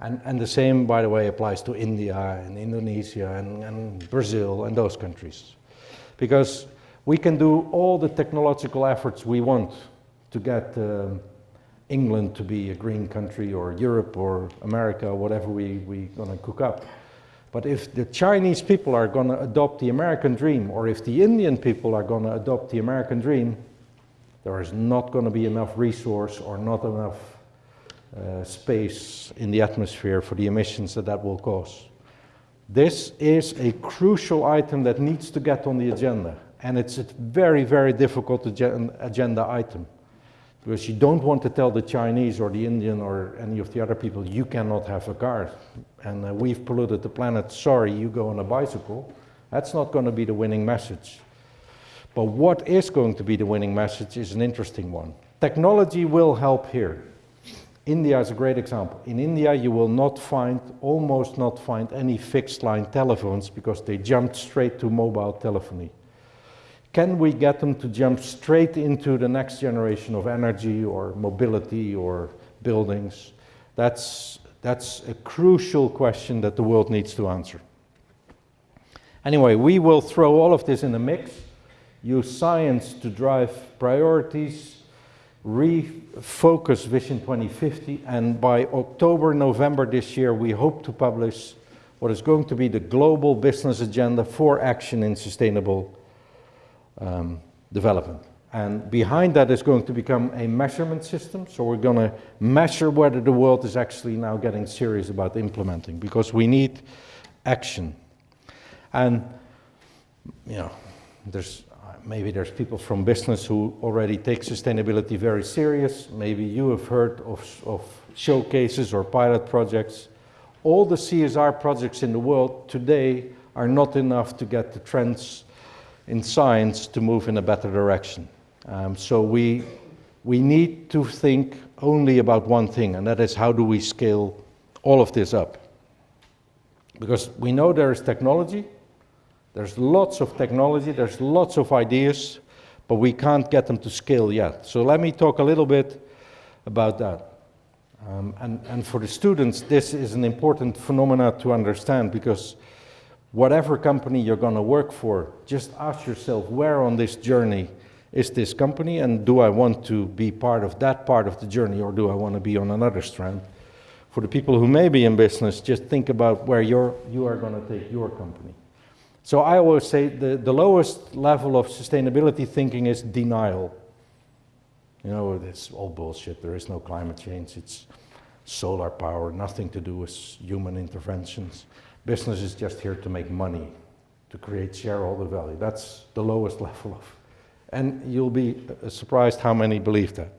And, and the same, by the way, applies to India and Indonesia and, and Brazil and those countries. Because we can do all the technological efforts we want to get um, England to be a green country or Europe or America, whatever we, we're going to cook up. But if the Chinese people are going to adopt the American dream, or if the Indian people are going to adopt the American dream, there is not going to be enough resource or not enough uh, space in the atmosphere for the emissions that that will cause. This is a crucial item that needs to get on the agenda. And it's a very, very difficult agenda item. Because you don't want to tell the Chinese or the Indian or any of the other people, you cannot have a car. And uh, we've polluted the planet, sorry, you go on a bicycle. That's not going to be the winning message. But what is going to be the winning message is an interesting one. Technology will help here. India is a great example. In India, you will not find, almost not find any fixed line telephones because they jumped straight to mobile telephony. Can we get them to jump straight into the next generation of energy or mobility or buildings? That's That's a crucial question that the world needs to answer. Anyway, we will throw all of this in the mix, use science to drive priorities, refocus Vision 2050, and by October, November this year, we hope to publish what is going to be the global business agenda for action in sustainable um, development. And behind that is going to become a measurement system. So we're going to measure whether the world is actually now getting serious about implementing because we need action. And, you know, there's maybe there's people from business who already take sustainability very serious. Maybe you have heard of, of showcases or pilot projects. All the CSR projects in the world today are not enough to get the trends in science to move in a better direction. Um, so we, we need to think only about one thing, and that is how do we scale all of this up? Because we know there is technology, there's lots of technology, there's lots of ideas, but we can't get them to scale yet. So let me talk a little bit about that. Um, and, and for the students, this is an important phenomena to understand because whatever company you're going to work for, just ask yourself where on this journey is this company and do I want to be part of that part of the journey or do I want to be on another strand? For the people who may be in business, just think about where you're, you are going to take your company. So I always say the, the lowest level of sustainability thinking is denial. You know, it's all bullshit. There is no climate change. It's solar power, nothing to do with human interventions. Business is just here to make money, to create shareholder value. That's the lowest *laughs* level of. And you'll be surprised how many believe that.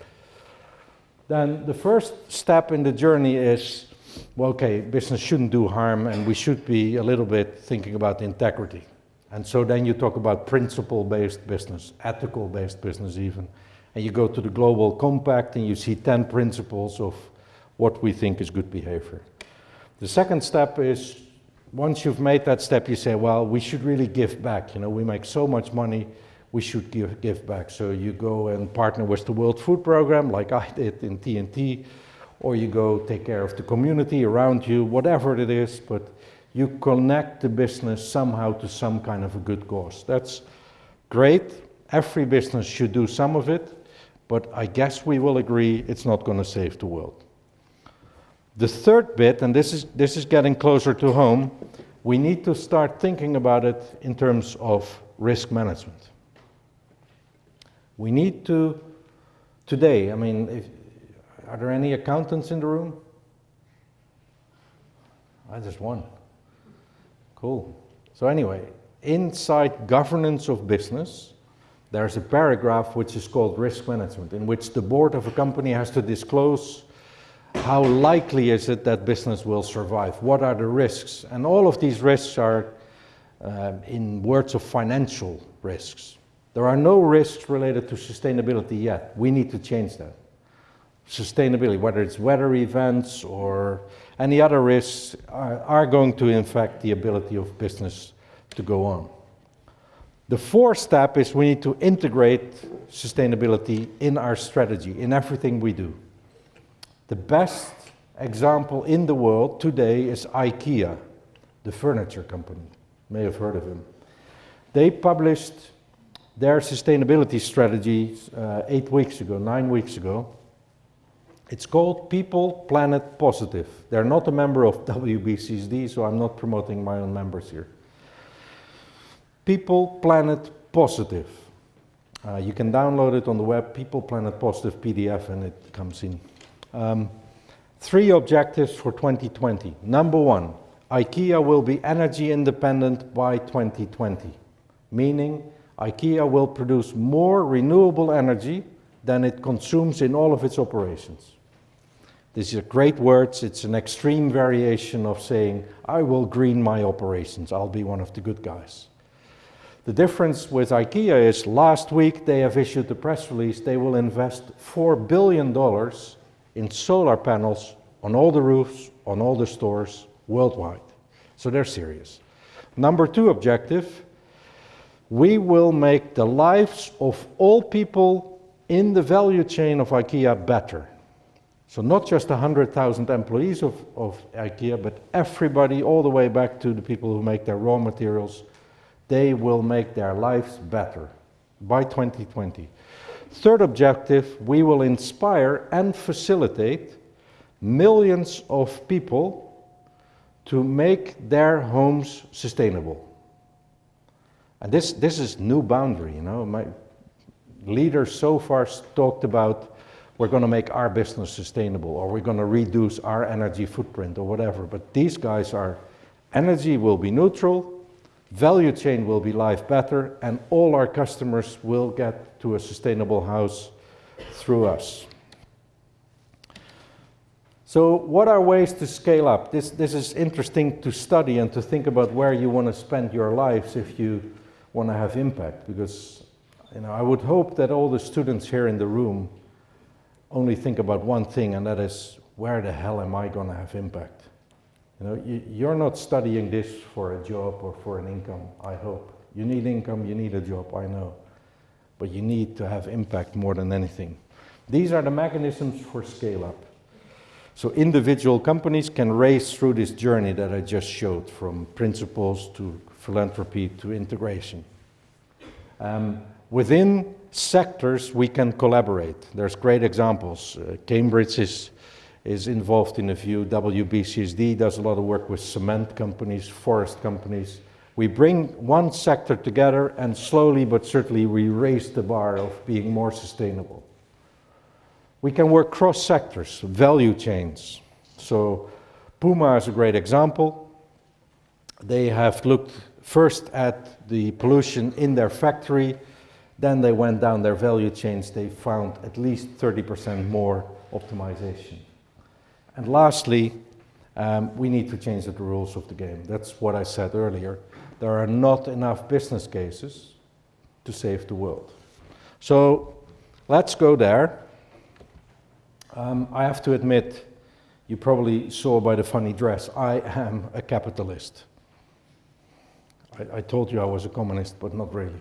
Then the first step in the journey is well, okay, business shouldn't do harm and we should be a little bit thinking about integrity. And so then you talk about principle-based business, ethical-based business even. And you go to the Global Compact and you see 10 principles of what we think is good behavior. The second step is, once you've made that step, you say, well, we should really give back. You know, we make so much money, we should give, give back. So you go and partner with the World Food Program, like I did in TNT, or you go take care of the community around you, whatever it is, but you connect the business somehow to some kind of a good cause. That's great. Every business should do some of it, but I guess we will agree it's not going to save the world. The third bit, and this is, this is getting closer to home, we need to start thinking about it in terms of risk management. We need to, today, I mean, if, are there any accountants in the room? I just one. Cool. So anyway, inside governance of business, there's a paragraph which is called risk management, in which the board of a company has to disclose how likely is it that business will survive? What are the risks? And all of these risks are uh, in words of financial risks. There are no risks related to sustainability yet. We need to change that sustainability, whether it's weather events or any other risks, are, are going to infect the ability of business to go on. The fourth step is we need to integrate sustainability in our strategy, in everything we do. The best example in the world today is IKEA, the furniture company. You may have heard of him. They published their sustainability strategy uh, eight weeks ago, nine weeks ago, it's called People Planet Positive. They're not a member of *laughs* WBCSD, so I'm not promoting my own members here. People Planet Positive. Uh, you can download it on the web, People Planet Positive PDF, and it comes in. Um, three objectives for 2020. Number one, IKEA will be energy independent by 2020, meaning IKEA will produce more renewable energy than it consumes in all of its operations. These are great words. It's an extreme variation of saying, I will green my operations. I'll be one of the good guys. The difference with IKEA is last week they have issued a press release. They will invest $4 billion in solar panels on all the roofs, on all the stores worldwide. So they're serious. Number two objective, we will make the lives of all people in the value chain of IKEA better. So not just 100,000 employees of, of IKEA, but everybody all the way back to the people who make their raw materials, they will make their lives better by 2020. Third objective, we will inspire and facilitate millions of people to make their homes sustainable. And this, this is new boundary, you know. My leaders so far talked about we're going to make our business sustainable or we're going to reduce our energy footprint or whatever. But these guys are energy will be neutral, value chain will be life better, and all our customers will get to a sustainable house through us. So what are ways to scale up? This, this is interesting to study and to think about where you want to spend your lives if you want to have impact. Because you know, I would hope that all the students here in the room only think about one thing, and that is, where the hell am I going to have impact? You know, you, you're not studying this for a job or for an income, I hope. You need income, you need a job, I know. But you need to have impact more than anything. These are the mechanisms for scale up. So individual companies can race through this journey that I just showed, from principles to philanthropy to integration. Um, within sectors, we can collaborate. There's great examples. Uh, Cambridge is, is involved in a few. WBCSD does a lot of work with cement companies, forest companies. We bring one sector together and slowly but certainly we raise the bar of being more sustainable. We can work cross sectors, value chains. So Puma is a great example. They have looked first at the pollution in their factory, then they went down their value chains, they found at least 30% more optimization. And lastly, um, we need to change the rules of the game. That's what I said earlier. There are not enough business cases to save the world. So let's go there. Um, I have to admit, you probably saw by the funny dress, I am a capitalist. I, I told you I was a communist, but not really.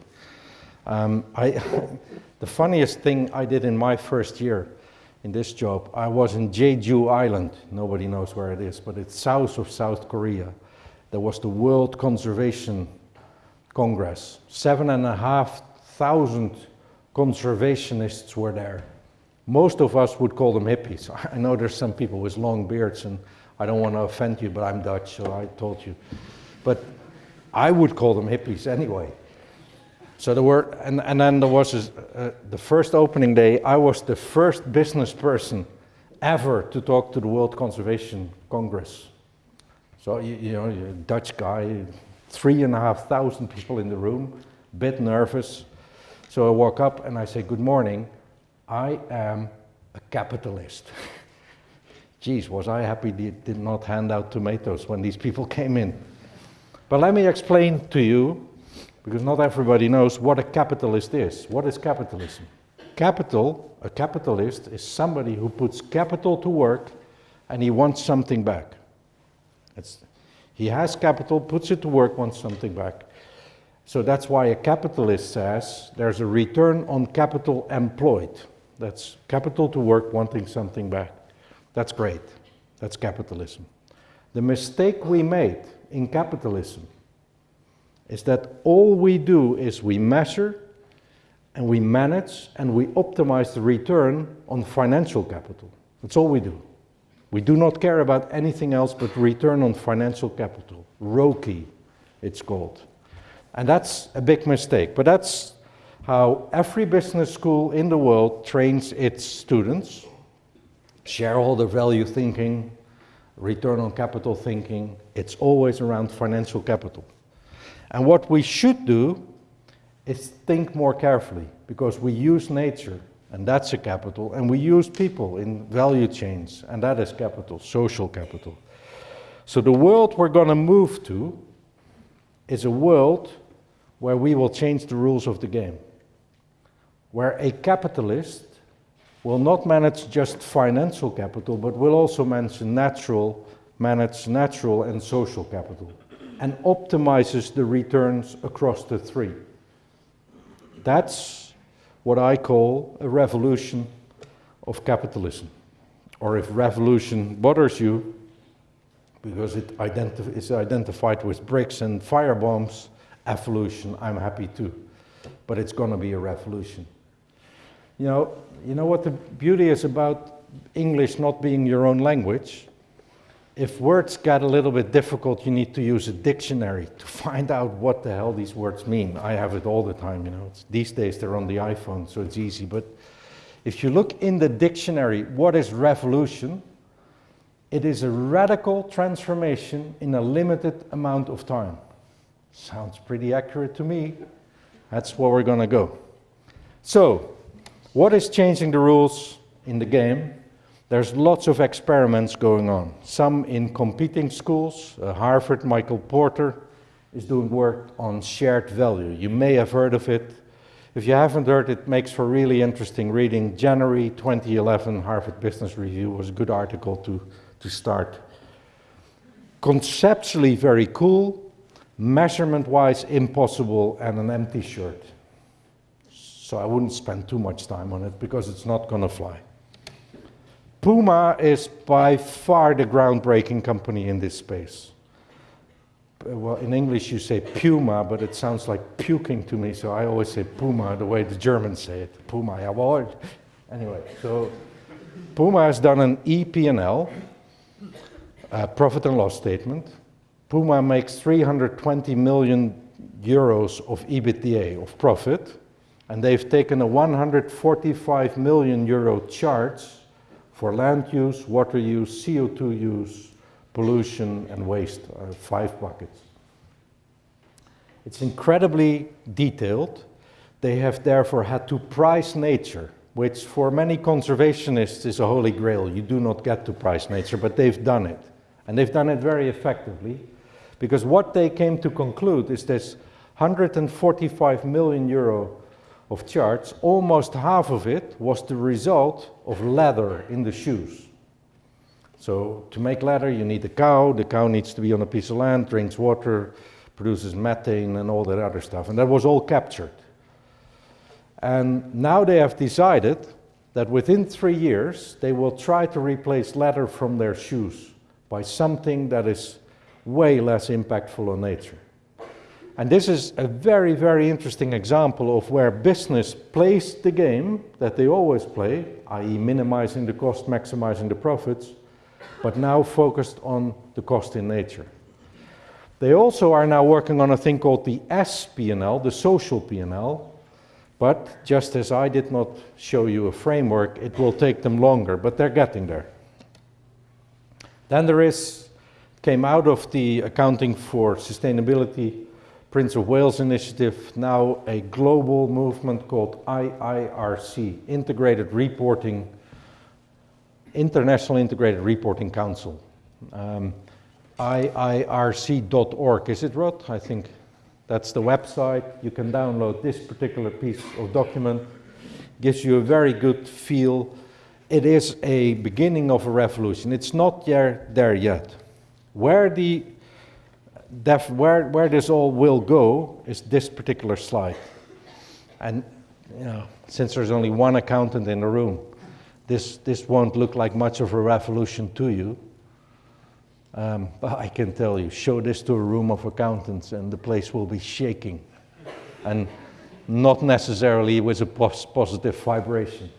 Um, I, *laughs* the funniest thing I did in my first year in this job, I was in Jeju Island. Nobody knows where it is, but it's south of South Korea. There was the World Conservation Congress. Seven and a half thousand conservationists were there. Most of us would call them hippies. *laughs* I know there's some people with long beards, and I don't want to offend you, but I'm Dutch, so I told you. But I would call them hippies anyway. So there were, and, and then there was uh, the first opening day, I was the first business person ever to talk to the World Conservation Congress. So, you, you know, a Dutch guy, three and a half thousand people in the room, a bit nervous. So I walk up and I say, good morning, I am a capitalist. *laughs* Geez, was I happy they did not hand out tomatoes when these people came in. But let me explain to you because not everybody knows what a capitalist is. What is capitalism? Capital, a capitalist, is somebody who puts capital to work and he wants something back. It's, he has capital, puts it to work, wants something back. So that's why a capitalist says there's a return on capital employed. That's capital to work, wanting something back. That's great. That's capitalism. The mistake we made in capitalism is that all we do is we measure and we manage and we optimize the return on financial capital. That's all we do. We do not care about anything else but return on financial capital. ROCE, it's called. And that's a big mistake, but that's how every business school in the world trains its students. Shareholder value thinking, return on capital thinking, it's always around financial capital. And what we should do is think more carefully because we use nature and that's a capital and we use people in value chains and that is capital, social capital. So the world we're going to move to is a world where we will change the rules of the game. Where a capitalist will not manage just financial capital, but will also manage natural, manage natural and social capital and optimizes the returns across the three. That's what I call a revolution of capitalism. or if revolution bothers you, because it is identified with bricks and fire bombs, evolution, I'm happy too. But it's going to be a revolution. You know, you know what the beauty is about English not being your own language? If words get a little bit difficult, you need to use a dictionary to find out what the hell these words mean. I have it all the time, you know. It's, these days they're on the iPhone, so it's easy. But if you look in the dictionary, what is revolution? It is a radical transformation in a limited amount of time. Sounds pretty accurate to me. That's where we're going to go. So, what is changing the rules in the game? There's lots of experiments going on. Some in competing schools. Uh, Harvard, Michael Porter is doing work on shared value. You may have heard of it. If you haven't heard, it makes for really interesting reading. January 2011 Harvard Business Review was a good article to, to start. Conceptually very cool, measurement-wise impossible, and an empty shirt. So I wouldn't spend too much time on it because it's not going to fly. Puma is by far the groundbreaking company in this space well, in English you say puma, but it sounds like puking to me, so I always say puma the way the Germans say it. Puma, jawohl. Anyway, so Puma has done an EP&L, profit and loss statement. Puma makes 320 million euros of EBITDA, of profit, and they've taken a 145 million euro charge for land use, water use, CO2 use, pollution and waste are five buckets. It's incredibly detailed. They have therefore had to price nature, which for many conservationists is a holy grail. You do not get to price nature, but they've done it. And they've done it very effectively, because what they came to conclude is this 145 million euro of charge, almost half of it was the result of leather in the shoes. So to make leather, you need a cow. The cow needs to be on a piece of land, drinks water, produces methane and all that other stuff. And that was all captured. And now they have decided that within three years, they will try to replace leather from their shoes by something that is way less impactful on nature. And this is a very, very interesting example of where business plays the game that they always play, i.e. minimizing the cost, maximizing the profits, but now focused on the cost in nature. They also are now working on a thing called the S the social P&L, but just as I did not show you a framework, it will take them longer, but they're getting there. Then there is, came out of the Accounting for Sustainability Prince of Wales initiative, now a global movement called IIRC, Integrated Reporting International Integrated Reporting Council. Um, IIRC.org, is it Rod? I think that's the website. You can download this particular piece of document. Gives you a very good feel. It is a beginning of a revolution. It's not there, there yet. Where, the where, where this all will go is this particular slide. And you know, since there's only one accountant in the room, this, this won't look like much of a revolution to you. Um, but I can tell you, show this to a room of accountants and the place will be shaking. And not necessarily with a pos positive vibration.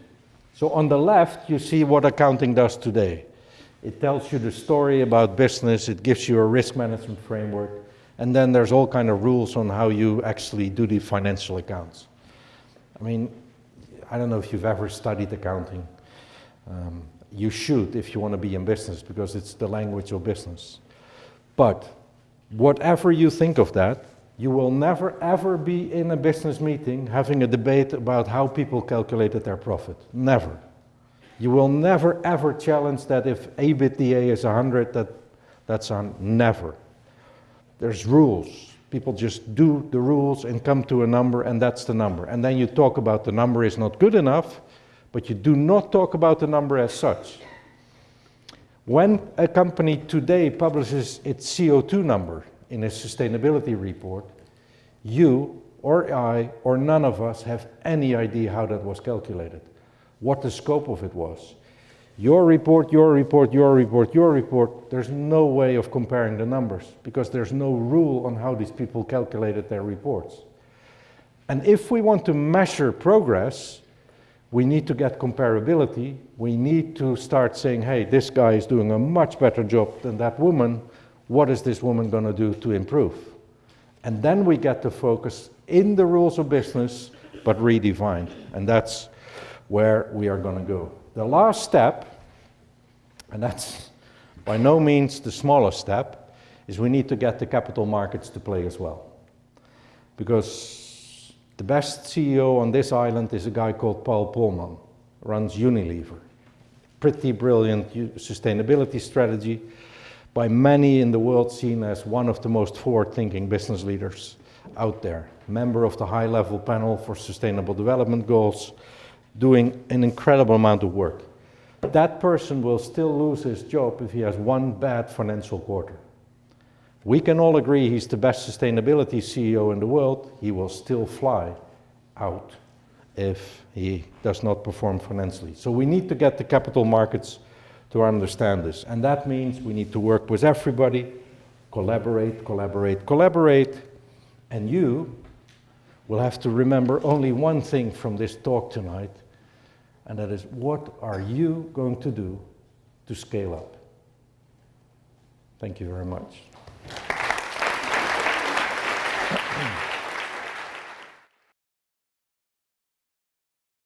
So on the left, you see what accounting does today. It tells you the story about business, it gives you a risk management framework, and then there's all kind of rules on how you actually do the financial accounts. I mean, I don't know if you've ever studied accounting. Um, you should if you want to be in business because it's the language of business. But whatever you think of that, you will never ever be in a business meeting having a debate about how people calculated their profit. Never. You will never ever challenge that if EBITDA is 100, that, that's on never. There's rules. People just do the rules and come to a number and that's the number. And then you talk about the number is not good enough but you do not talk about the number as such. When a company today publishes its CO2 number in a sustainability report, you or I or none of us have any idea how that was calculated, what the scope of it was. Your report, your report, your report, your report, there's no way of comparing the numbers because there's no rule on how these people calculated their reports. And if we want to measure progress, we need to get comparability. We need to start saying, hey, this guy is doing a much better job than that woman. What is this woman going to do to improve? And then we get to focus in the rules of business, but redefined. And that's where we are going to go. The last step, and that's by no means the smallest step, is we need to get the capital markets to play as well. Because the best CEO on this island is a guy called Paul Polman, runs Unilever. Pretty brilliant sustainability strategy, by many in the world seen as one of the most forward-thinking business leaders out there. Member of the high-level panel for sustainable development goals, doing an incredible amount of work. That person will still lose his job if he has one bad financial quarter. We can all agree he's the best sustainability CEO in the world. He will still fly out if he does not perform financially. So we need to get the capital markets to understand this. And that means we need to work with everybody, collaborate, collaborate, collaborate. And you will have to remember only one thing from this talk tonight, and that is what are you going to do to scale up? Thank you very much. *clears throat*